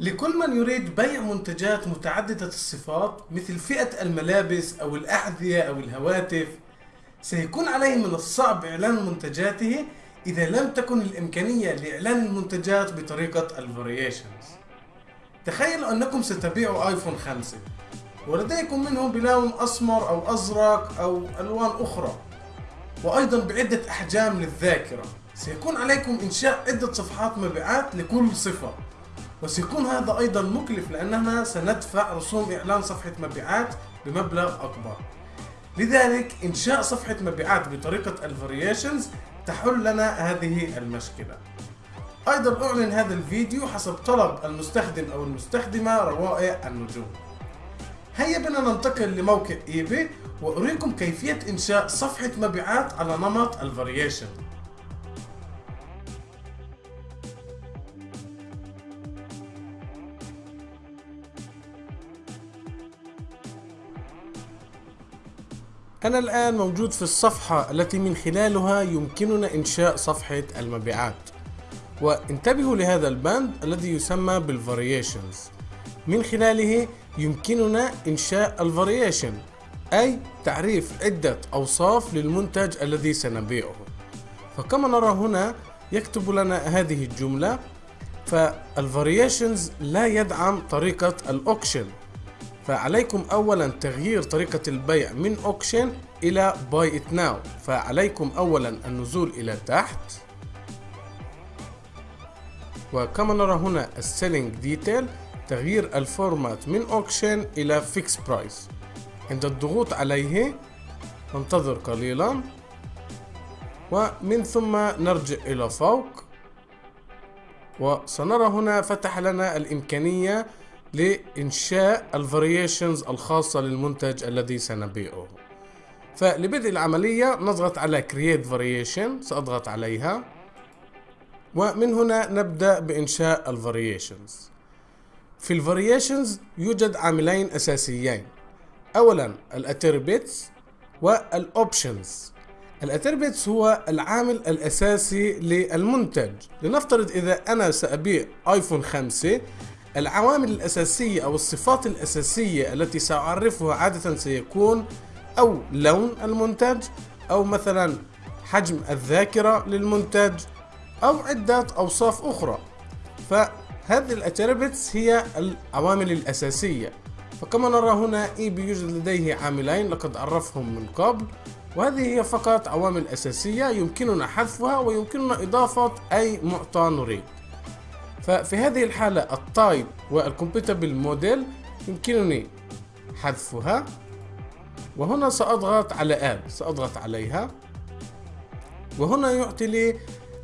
لكل من يريد بيع منتجات متعددة الصفات مثل فئة الملابس أو الأحذية أو الهواتف سيكون عليه من الصعب إعلان منتجاته إذا لم تكن الإمكانية لإعلان المنتجات بطريقة الفاريشنز تخيلوا أنكم ستبيعوا آيفون 5 ولديكم منه بلون أسمر أو أزرق أو ألوان أخرى. وأيضا بعدة أحجام للذاكرة. سيكون عليكم إنشاء عدة صفحات مبيعات لكل صفة. وسيكون هذا أيضا مكلف لأننا سندفع رسوم إعلان صفحة مبيعات بمبلغ أكبر. لذلك إنشاء صفحة مبيعات بطريقة ال variations تحل لنا هذه المشكلة. أيضا أعلن هذا الفيديو حسب طلب المستخدم أو المستخدمة روائع النجوم. هيا بنا ننتقل لموقع eBay وأريكم كيفية إنشاء صفحة مبيعات على نمط ال variation أنا الآن موجود في الصفحة التي من خلالها يمكننا إنشاء صفحة المبيعات. وانتبهوا لهذا البند الذي يسمى بال variations من خلاله يمكننا إنشاء ال variation أي تعريف عدة أوصاف للمنتج الذي سنبيعه. فكما نرى هنا يكتب لنا هذه الجملة فال variations لا يدعم طريقة ال auction فعليكم اولا تغيير طريقة البيع من auction إلى Buy It Now فعليكم اولا النزول إلى تحت. وكما نرى هنا ال selling detail تغيير ال format من auction إلى fixed price عند الضغوط عليه ننتظر قليلا. ومن ثم نرجع إلى فوق. وسنرى هنا فتح لنا الإمكانية لإنشاء ال variations الخاصة للمنتج الذي سنبيعه. فلبدء العملية نضغط على Create Variation سأضغط عليها. ومن هنا نبدأ بإنشاء ال variations في ال variations يوجد عاملين أساسيين. أولا ال attributes وال options ال attributes هو العامل الأساسي للمنتج. لنفترض إذا أنا سأبيع iPhone 5 العوامل الأساسية أو الصفات الأساسية التي سأعرفها عادة سيكون أو لون المنتج أو مثلا حجم الذاكرة للمنتج أو عدة أوصاف أخرى. فهذه ال attributes هي العوامل الأساسية. فكما نرى هنا إي يوجد لديه عاملين لقد عرفهم من قبل. وهذه هي فقط عوامل أساسية يمكننا حذفها ويمكننا إضافة أي معطى نريد. ففي هذه الحالة ال type وال compatible model يمكنني حذفها. وهنا سأضغط على add سأضغط عليها. وهنا يعطي لي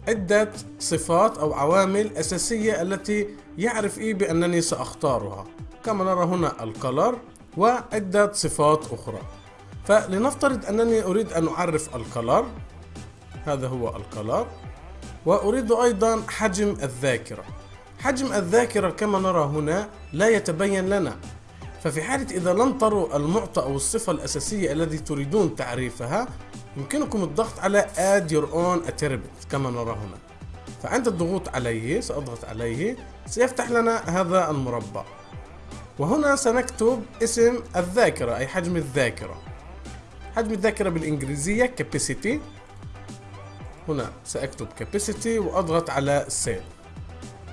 عدة صفات أو عوامل أساسية التي يعرف إيه بأنني سأختارها. كما نرى هنا ال color وعدة صفات أخرى. فلنفترض أنني أريد أن أعرف ال color هذا هو ال color وأريد أيضا حجم الذاكرة. حجم الذاكرة كما نرى هنا لا يتبين لنا. ففي حالة إذا لم تروا المعطى أو الصفة الأساسية التي تريدون تعريفها يمكنكم الضغط على Add Your Own Attribute كما نرى هنا. فعند الضغوط عليه سأضغط عليه سيفتح لنا هذا المربع. وهنا سنكتب اسم الذاكرة أي حجم الذاكرة. حجم الذاكرة بالإنجليزية Capacity. هنا سأكتب Capacity وأضغط على Save.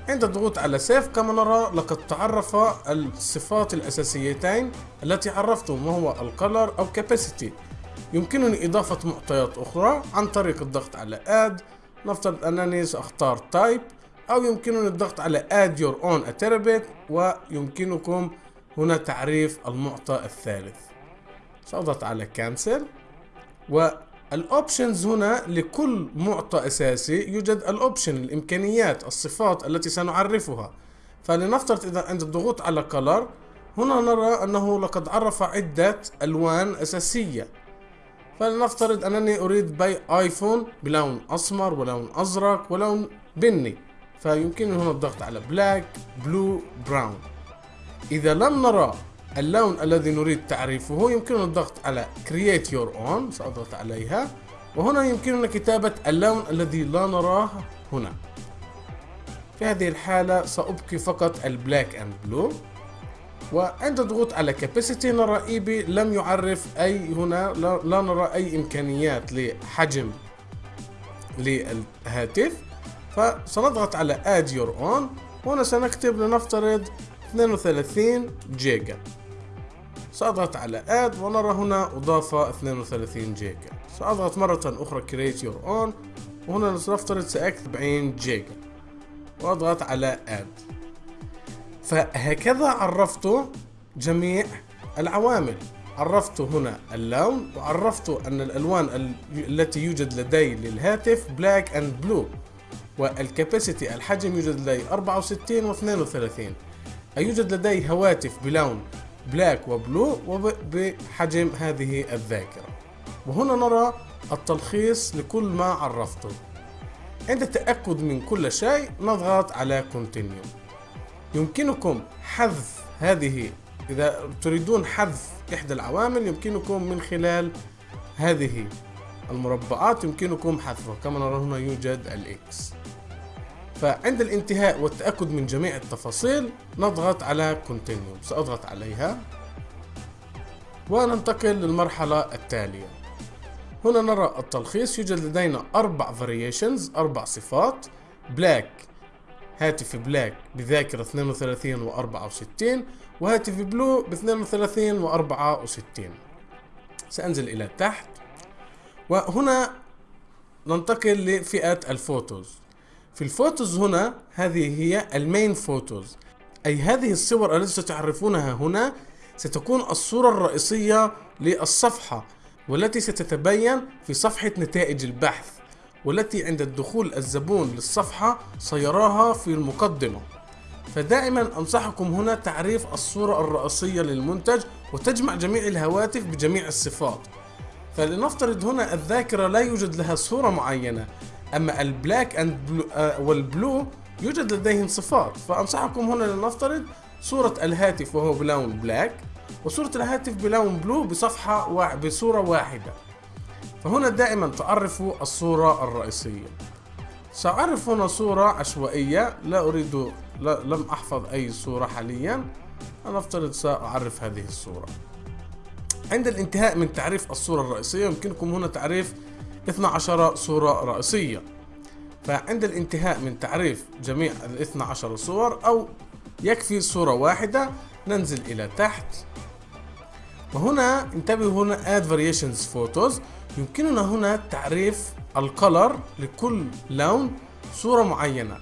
عند الضغوط على سيف كما نرى لقد تعرف الصفات الأساسيتين التي عرفتم وهو الكلر أو كاباسيتي يمكنني إضافة معطيات أخرى عن طريق الضغط على add. نفترض أنني سأختار type أو يمكنني الضغط على add your own attribute ويمكنكم هنا تعريف المعطى الثالث. سأضغط على cancel. و ال options هنا لكل معطى أساسي يوجد ال option الإمكانيات الصفات التي سنعرفها. فلنفترض إذا عند الضغوط على color هنا نرى أنه لقد عرف عدة ألوان أساسية. فلنفترض أنني أريد بيع iPhone بلون أسمر ولون أزرق ولون بني. فيمكنني هنا الضغط على black blue براون إذا لم نرى اللون الذي نريد تعريفه يمكننا الضغط على Create Your Own سأضغط عليها. وهنا يمكننا كتابة اللون الذي لا نراه هنا. في هذه الحالة سأبقي فقط ال black and blue وعند الضغوط على capacity نرى eBay لم يعرف أي هنا لا نرى أي إمكانيات لحجم للهاتف. فسنضغط على add your on هنا سنكتب لنفترض 32 جيجا. سأضغط على add ونرى هنا أضاف 32 جيجا. سأضغط مرة أخرى create your own وهنا سنفترض سأكتب 20 جيجا. وأضغط على add. فهكذا عرفت جميع العوامل. عرفت هنا اللون وعرفت أن الألوان التي يوجد لدي للهاتف black and blue والكاباسيتي الحجم يوجد لدي 64 و 32 يوجد لدي هواتف بلون بلاك وبلو وبحجم هذه الذاكرة. وهنا نرى التلخيص لكل ما عرفته. عند التأكد من كل شيء نضغط على Continue. يمكنكم حذف هذه إذا تريدون حذف إحدى العوامل يمكنكم من خلال هذه المربعات يمكنكم حذفها. كما نرى هنا يوجد ال X فعند الانتهاء والتأكد من جميع التفاصيل نضغط على Continue. سأضغط عليها. وننتقل للمرحلة التالية. هنا نرى التلخيص. يوجد لدينا أربع variations أربع صفات. black هاتف black بذاكرة 32 و 64 وهاتف blue ب 32 و 64 سأنزل إلى تحت. وهنا ننتقل لفئة ال photos. في ال photos هنا هذه هي ال main photos. أي هذه الصور التي ستعرفونها هنا ستكون الصورة الرئيسية للصفحة والتي ستتبين في صفحة نتائج البحث والتي عند الدخول الزبون للصفحة سيراها في المقدمة. فدائما أنصحكم هنا تعريف الصورة الرئيسية للمنتج وتجمع جميع الهواتف بجميع الصفات. فلنفترض هنا الذاكرة لا يوجد لها صورة معينة. أما ال black and blue وال blue يوجد لديهم صفات. فأنصحكم هنا لنفترض صورة الهاتف وهو بلون black وصورة الهاتف بلون blue بصفحة وا... بصورة واحدة. فهنا دائما تعرفوا الصورة الرئيسية. سأعرف هنا صورة عشوائية لا أريد لا لم أحفظ أي صورة حاليا. أنا أفترض سأعرف هذه الصورة. عند الانتهاء من تعريف الصورة الرئيسية يمكنكم هنا تعريف 12 صورة رئيسية. فعند الانتهاء من تعريف جميع ال 12 صور أو يكفي صورة واحدة ننزل إلى تحت. وهنا انتبهوا هنا add variations photos. يمكننا هنا تعريف ال color لكل لون صورة معينة.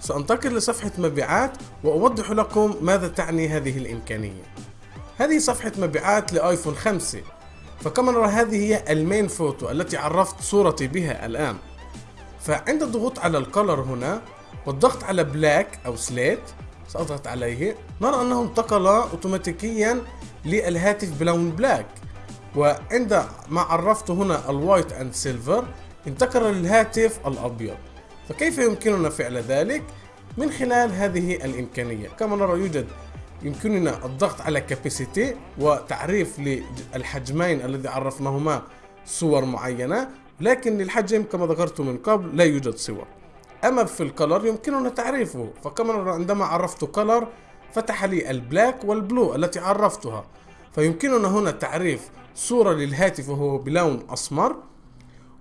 سأنتقل لصفحة مبيعات وأوضح لكم ماذا تعني هذه الإمكانية. هذه صفحة مبيعات لآيفون 5 فكما نرى هذه هي ال main photo التي عرفت صورتي بها الآن. فعند الضغوط على ال color هنا والضغط على black أو slate سأضغط عليه نرى أنه انتقل أوتوماتيكيا للهاتف بلون black وعند ما عرفت هنا ال white and silver انتقل للهاتف الأبيض فكيف يمكننا فعل ذلك؟ من خلال هذه الإمكانية. كما نرى يوجد يمكننا الضغط على capacity وتعريف للحجمين الذي عرفناهما صور معينة لكن للحجم كما ذكرت من قبل لا يوجد صور. أما في ال color يمكننا تعريفه فكما عندما عرفت color فتح لي ال black وال blue التي عرفتها. فيمكننا هنا تعريف صورة للهاتف وهو بلون أسمر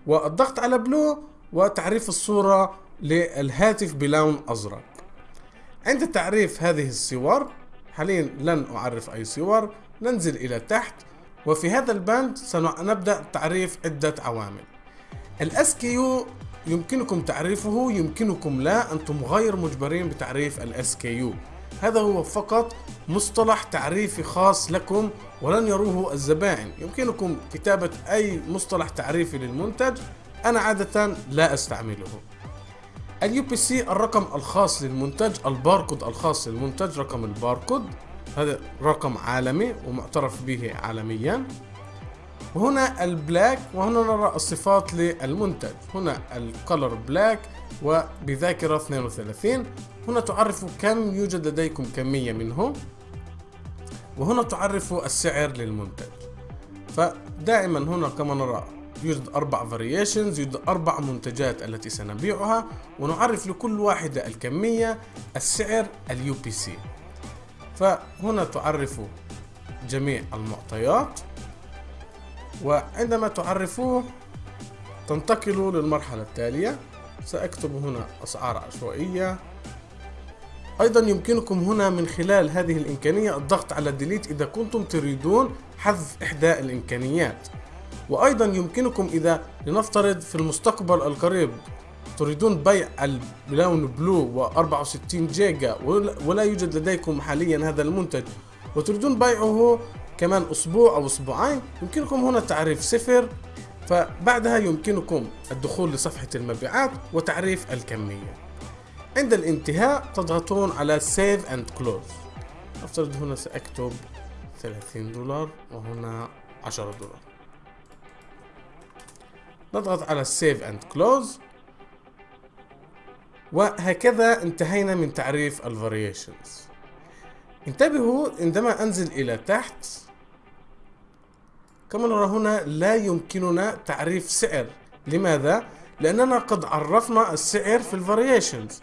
والضغط على blue وتعريف الصورة للهاتف بلون أزرق. عند تعريف هذه الصور حاليا لن أعرف أي صور ننزل إلى تحت وفي هذا البند سنبدأ تعريف عدة عوامل. ال SKU يمكنكم تعريفه يمكنكم لا أنتم غير مجبرين بتعريف ال SKU هذا هو فقط مصطلح تعريفي خاص لكم ولن يروه الزبائن. يمكنكم كتابة أي مصطلح تعريفي للمنتج أنا عادة لا أستعمله. ال UPC الرقم الخاص للمنتج الباركود الخاص للمنتج رقم الباركود هذا رقم عالمي ومعترف به عالميا. وهنا ال black وهنا نرى الصفات للمنتج. هنا ال color black وبذاكرة 32 هنا تعرف كم يوجد لديكم كمية منه وهنا تعرف السعر للمنتج. فدائما هنا كما نرى يوجد أربع variations يوجد أربع منتجات التي سنبيعها ونعرف لكل واحدة الكمية السعر ال UPC. فهنا تعرف جميع المعطيات وعندما تعرفوه تنتقلوا للمرحلة التالية سأكتب هنا أسعار عشوائية. أيضا يمكنكم هنا من خلال هذه الإمكانية الضغط على delete إذا كنتم تريدون حذف إحدى الإمكانيات. وأيضا يمكنكم إذا لنفترض في المستقبل القريب تريدون بيع اللون blue و64 جيجا ولا يوجد لديكم حاليا هذا المنتج. وتريدون بيعه كمان أسبوع أو أسبوعين يمكنكم هنا تعريف صفر فبعدها يمكنكم الدخول لصفحة المبيعات وتعريف الكمية. عند الانتهاء تضغطون على Save and Close. أفترض هنا سأكتب 30 دولار وهنا 10 دولار. نضغط على Save and Close. وهكذا انتهينا من تعريف الفاريشنز انتبهوا عندما أنزل إلى تحت كما نرى هنا لا يمكننا تعريف سعر. لماذا؟ لأننا قد عرفنا السعر في ال variations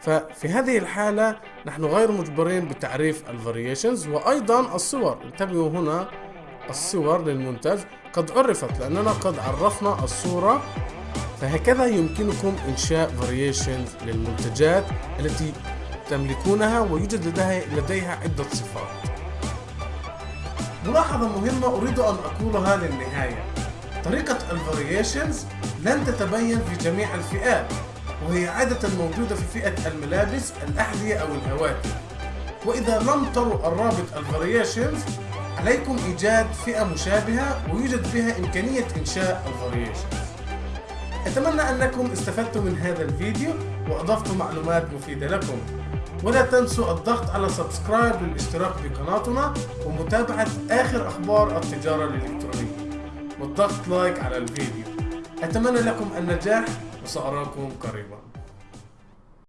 ففي هذه الحالة نحن غير مجبرين بتعريف ال variations وأيضا الصور. انتبهوا هنا الصور للمنتج قد عرفت لأننا قد عرفنا الصورة. فهكذا يمكنكم إنشاء variations للمنتجات التي تملكونها ويوجد لديها, لديها عدة صفات. ملاحظة مهمة أريد أن أقولها للنهاية. طريقة ال variations لن تتبين في جميع الفئات وهي عادة موجودة في فئة الملابس الأحذية أو الهواتف. وإذا لم تروا الرابط ال variations عليكم إيجاد فئة مشابهة ويوجد بها إمكانية إنشاء ال variations أتمنى أنكم استفدتم من هذا الفيديو وأضفتم معلومات مفيدة لكم. ولا تنسوا الضغط على subscribe للاشتراك في قناتنا ومتابعة آخر أخبار التجارة الإلكترونية. والضغط like على الفيديو. أتمنى لكم النجاح وسأراكم قريبا.